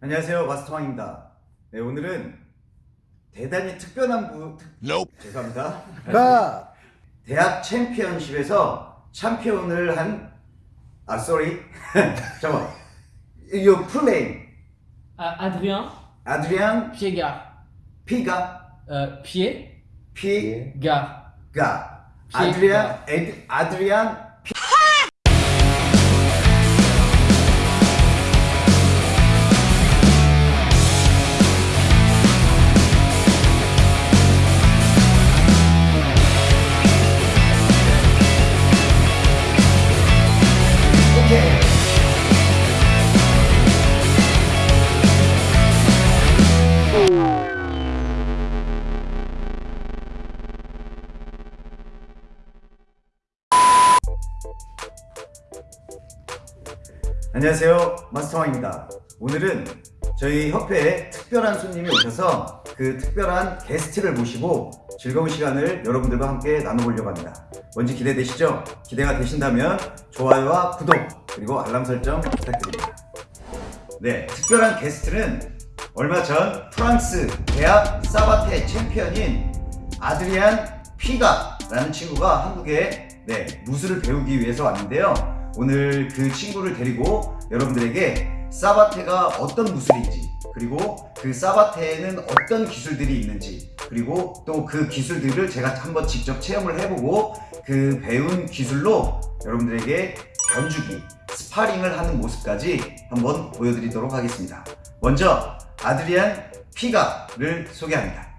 안녕하세요 마스터왕입니다 네 오늘은 대단히 특별한 부 특... Nope. 죄송합니다 가! 대학 챔피언십에서 챔피언을 한아 쏘리 잠깐만 이거 풀네임 Ah, Adrien 아드리안 Piegard. 피가 Euh, Pied, 피가 Gard. 아드리안 에드, 아드리안 안녕하세요. 마스터왕입니다. 오늘은 저희 협회에 특별한 손님이 오셔서 그 특별한 게스트를 모시고 즐거운 시간을 여러분들과 함께 나눠보려고 합니다. 뭔지 기대되시죠? 기대가 되신다면 좋아요와 구독 그리고 알람 설정 부탁드립니다. 네 특별한 게스트는 얼마 전 프랑스 대학 사바테 챔피언인 아드리안 피가라는 친구가 한국에 네, 무술을 배우기 위해서 왔는데요 오늘 그 친구를 데리고 여러분들에게 사바테가 어떤 무술인지 그리고 그 사바테에는 어떤 기술들이 있는지 그리고 또 그 기술들을 제가 한번 직접 체험을 해보고 그 배운 기술로 여러분들에게 견주기, 스파링을 하는 모습까지 한번 보여드리도록 하겠습니다. 먼저 아드리안 피가를 소개합니다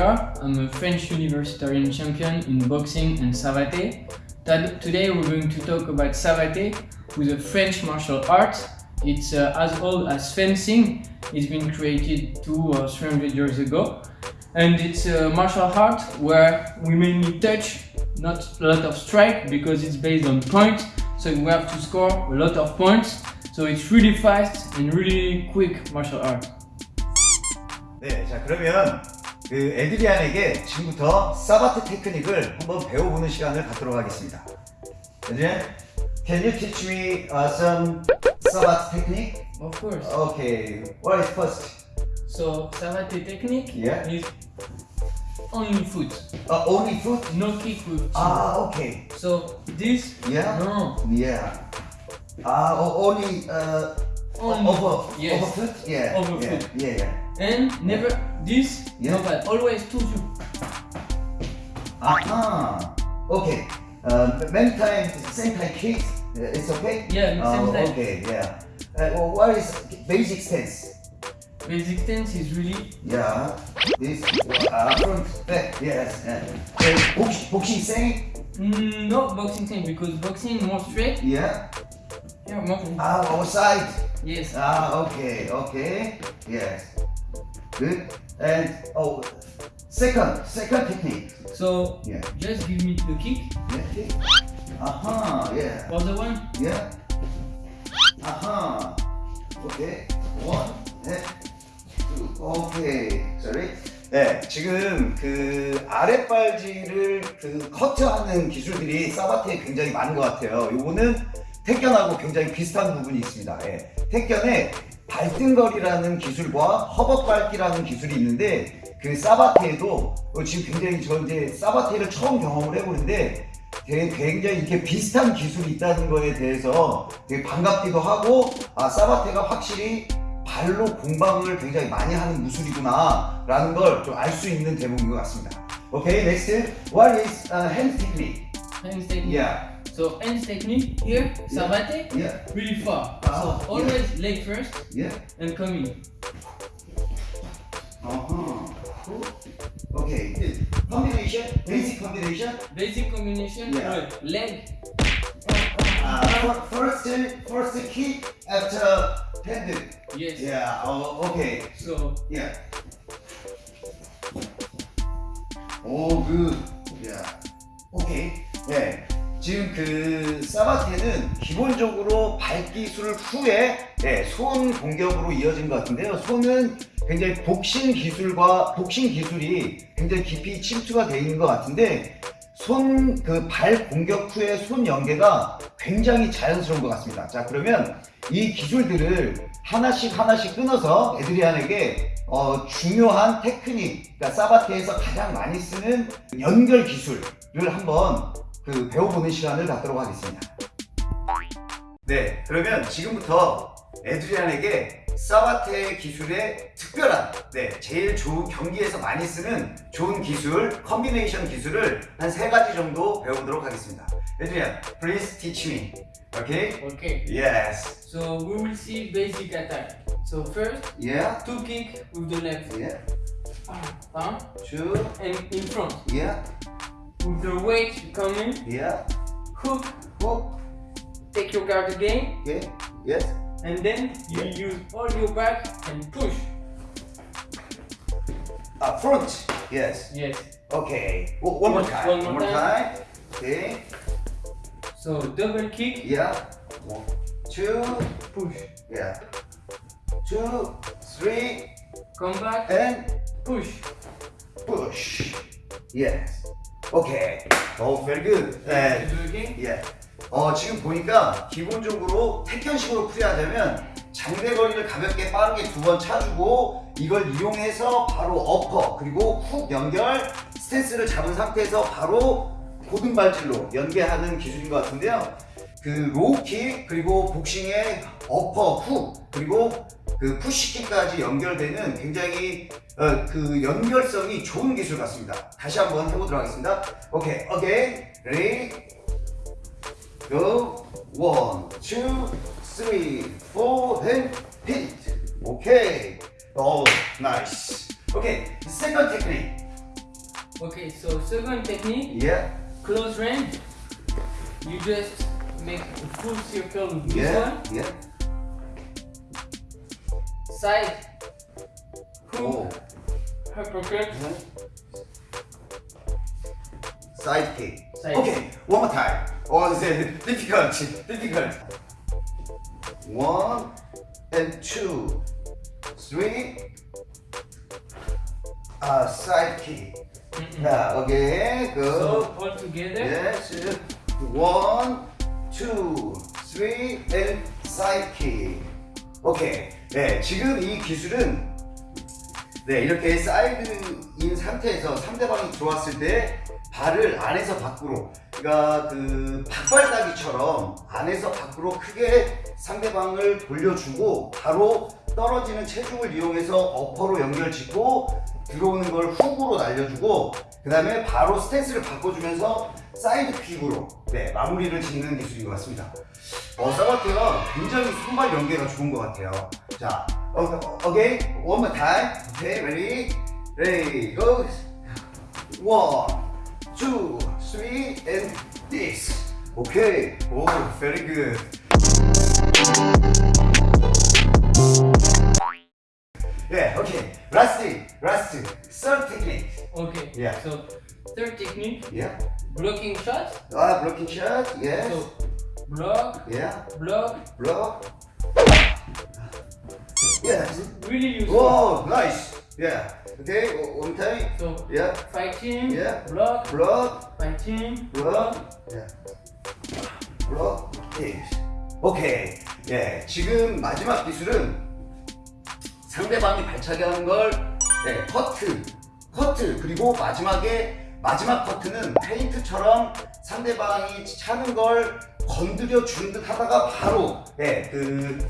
Adrien Piegard. I'm a French universitarian champion in boxing and savate. Tad- Today we're going to talk about savate, who's a French martial art. It's uh, as old as fencing. It's been created two or three hundred years ago. And it's a martial art where we mainly touch, not a lot of strike, because it's based on point. So we have to score a lot of points. So it's really fast and really quick martial art. 네, 자 그러면 그 에드리안에게 지금부터 사바트 테크닉을 한번 배워보는 시간을 갖도록 하겠습니다. 에드리안, can you teach me uh, some 사바트 technique? Of course. Okay, what is first? So savate technique Yeah. is only foot, Uh, only foot? no kick chin. Ah, okay. So this Yeah. no Yeah. Ah, o- only uh, only over yes. over foot? Yeah. Over yeah, foot. Yeah, yeah. And never this Yeah. no bad always two two. Aha. Okay. Uh, many times same time kick. uh, It's okay. Yeah, same Oh, time. Okay. Yeah. Uh, well, what is basic stance? Basic stance is really Yeah. This uh, front back. Yes. Uh, uh, box, boxing saying. mm, not boxing stance because boxing more straight. Yeah. Yeah, more straight. Ah, outside. yes. Ah, okay, okay, yes, good. And oh, second, second technique. So Yeah, just give me the kick. yeah, okay. Aha, yeah, Other one. yeah. Aha, okay. One, and two. Okay, sorry. 네, 지금 그 아랫발질을 그 커트하는 기술들이 사바트에 굉장히 많은 것 같아요. 요거는 택견하고 굉장히 비슷한 부분이 있습니다. 예. 택견에 발등거리라는 기술과 허벅밟기라는 기술이 있는데 그 사바테에도 어, 지금 굉장히 저 이제 사바테를 처음 경험을 해보는데 되게 굉장히 이렇게 비슷한 기술이 있다는 거에 대해서 되게 반갑기도 하고 아 사바테가 확실히 발로 공방을 굉장히 많이 하는 무술이구나 라는 걸 좀 알 수 있는 대목인 것 같습니다. 오케이, next. What is uh, hand technique? Hands technique. Yeah, So end technique here, sabate yeah, really far. Ah, so always leg first yeah. and coming. Uh-huh. Cool. Okay, good. Combination, basic combination. Basic combination, Yeah. right, leg. Uh, fir- first, first kick after hand. Yes. Yeah, oh, okay. So Yeah. Oh, good. Yeah. Okay. 네. 지금 그 사바테는 기본적으로 발기술 후에 네, 손 공격으로 이어진 것 같은데요. 손은 굉장히 복싱 기술과 복싱 기술이 굉장히 깊이 침투가 되어 있는 것 같은데 손 그 발 공격 후에 손 연계가 굉장히 자연스러운 것 같습니다. 자 그러면 이 기술들을 하나씩 하나씩 끊어서 에드리안에게 어, 중요한 테크닉, 그러니까 사바테에서 가장 많이 쓰는 연결 기술을 한번 그 배워보는 시간을 갖도록 하겠습니다. 네, 그러면 지금부터 에드리안에게 사바테 기술의 특별한, 네, 제일 좋은 경기에서 많이 쓰는 좋은 기술, 컨비네이션 기술을 한 세 가지 정도 배워보도록 하겠습니다. 에드리안, please teach me. Okay? Okay. Yes. So we will see basic attack. So first, Yeah. two kick with the left Yeah. arm Two. and in front. Yeah. With the weight coming, Yeah. hook, Hook. take your guard again, Okay. Yes. and then you use all your back and push. Uh, front. Yes. Yes. Okay. O- one more One- time. one more time. Okay. So double kick, Yeah. One, two. push. Yeah. Two, three, Come back, and push. push. Yes. Okay. Oh, very good. And Do again. 예. 어, 지금 보니까 기본적으로 태견식으로 풀이하자면 장대거리를 가볍게 빠르게 두 번 차주고 이걸 이용해서 바로 어퍼 그리고 훅 연결 스탠스를 잡은 상태에서 바로 고등발질로 연계하는 기술인 것 같은데요. 그 로우킥 그리고 복싱의 어퍼 훅 그리고 그 푸시킥까지 연결되는 굉장히 어, 그 연결성이 좋은 기술 같습니다. 다시 한번 해보도록 하겠습니다. 오케이, ready, go, one, two, three, four, and hit. Okay, oh, nice. Okay, second technique. Okay, so second technique, Yeah, close range. You just make a full circle with this yeah, one. yeah. Side, hook, Oh, uppercut, side kick. Side. Okay, one more time. Oh, this is difficult, difficult. One and two, three. Uh, side kick. Mm-mm. Yeah, okay, go. So all together. Yes. One, two, three, and side kick. 오케이. 네, 지금 이 기술은 네, 이렇게 사이드인 상태에서 상대방이 들어왔을 때 발을 안에서 밖으로 그러니까 그 박발따기처럼 안에서 밖으로 크게 상대방을 돌려주고 바로 떨어지는 체중을 이용해서 어퍼로 연결 짓고 들어오는 걸 훅으로 날려주고 그 다음에 바로 stance를 바꿔주면서 side kick으로 네, 마무리를 짓는 기술인 것 같습니다. 어, 사바테가 굉장히 손발 연계가 좋은 것 같아요. 자, 어, 어, okay, one more time. Okay, ready, ready, go. One, two, three, and this. Okay, 오, very good. Yeah, okay. Last, last, third technique. Okay. Yeah. So third technique, Yeah. blocking shot. Ah, blocking shot. Yes. So block, Yeah. block, Block. Yes. really useful. Oh, nice. Yeah. Okay. One time. So Yeah. fighting, Yeah. block, Block. fighting, block. Yeah. block. Yes. 오케이. 예. 지금 마지막 기술은 상대방이 발차기 하는 걸 네, 커트. 커트. 그리고 마지막에 마지막 커트는 페인트처럼 상대방이 차는 걸 건드려 주는 듯 하다가 바로 예, 그,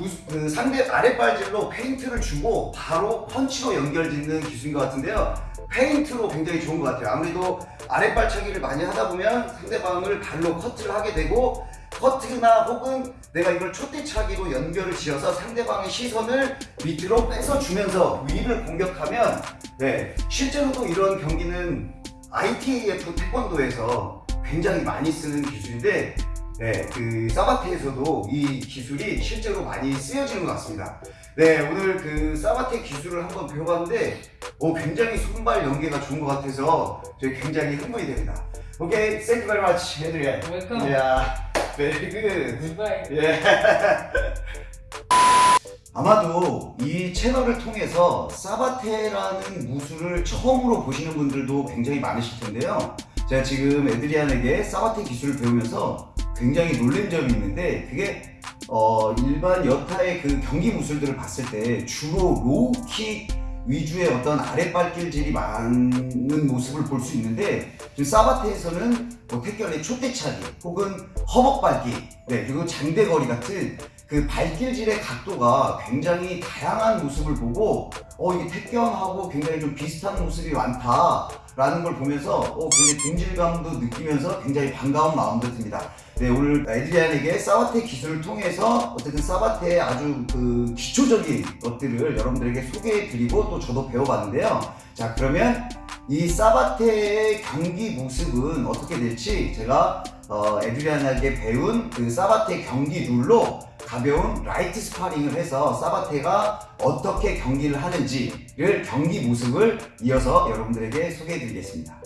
우- 그 상대 아랫발질로 페인트를 주고 바로 펀치로 연결짓는 기술인 것 같은데요. 페인트로 굉장히 좋은 것 같아요. 아무래도 아랫발차기를 많이 하다 보면 상대방을 발로 커트를 하게 되고 커트나 혹은 내가 이걸 촛대차기로 연결을 지어서 상대방의 시선을 밑으로 뺏어주면서 위를 공격하면 네, 실제로도 이런 경기는 ITAF 태권도에서 굉장히 많이 쓰는 기술인데 네, 그 사바테에서도 이 기술이 실제로 많이 쓰여지는 것 같습니다. 네, 오늘 그 사바테 기술을 한번 배워봤는데 오, 굉장히 손발 연계가 좋은 것 같아서 저희 굉장히 흥분이 됩니다. Okay, thank you very much, Adrian. Welcome. Yeah, very good. Goodbye. 예. 아마도 이 채널을 통해서 사바테라는 무술을 처음으로 보시는 분들도 굉장히 많으실 텐데요. 제가 지금 에드리안에게 사바테 기술을 배우면서 굉장히 놀란 점이 있는데 그게 어, 일반 여타의 그 경기 무술들을 봤을 때 주로 로우킥 위주의 어떤 아랫발길질이 많은 모습을 볼 수 있는데 지금 사바테에서는 뭐 택견의 촛대차기 혹은 허벅밟기 네, 그리고 장대거리 같은 그 발길질의 각도가 굉장히 다양한 모습을 보고 어 이게 택견하고 굉장히 좀 비슷한 모습이 많다라는 걸 보면서 어 굉장히 동질감도 느끼면서 굉장히 반가운 마음도 듭니다. 네 오늘 에드리안에게 사바테 기술을 통해서 어쨌든 사바테의 아주 그 기초적인 것들을 여러분들에게 소개해드리고 또 저도 배워봤는데요. 자 그러면 이 사바테의 경기 모습은 어떻게 될지 제가 어, 에드리안에게 배운 그 사바테 경기 룰로 가벼운 라이트 스파링을 해서 사바테가 어떻게 경기를 하는지를 경기 모습을 이어서 여러분들에게 소개해 드리겠습니다.